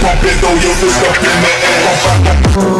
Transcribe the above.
Pump it, throw your fist up in the air.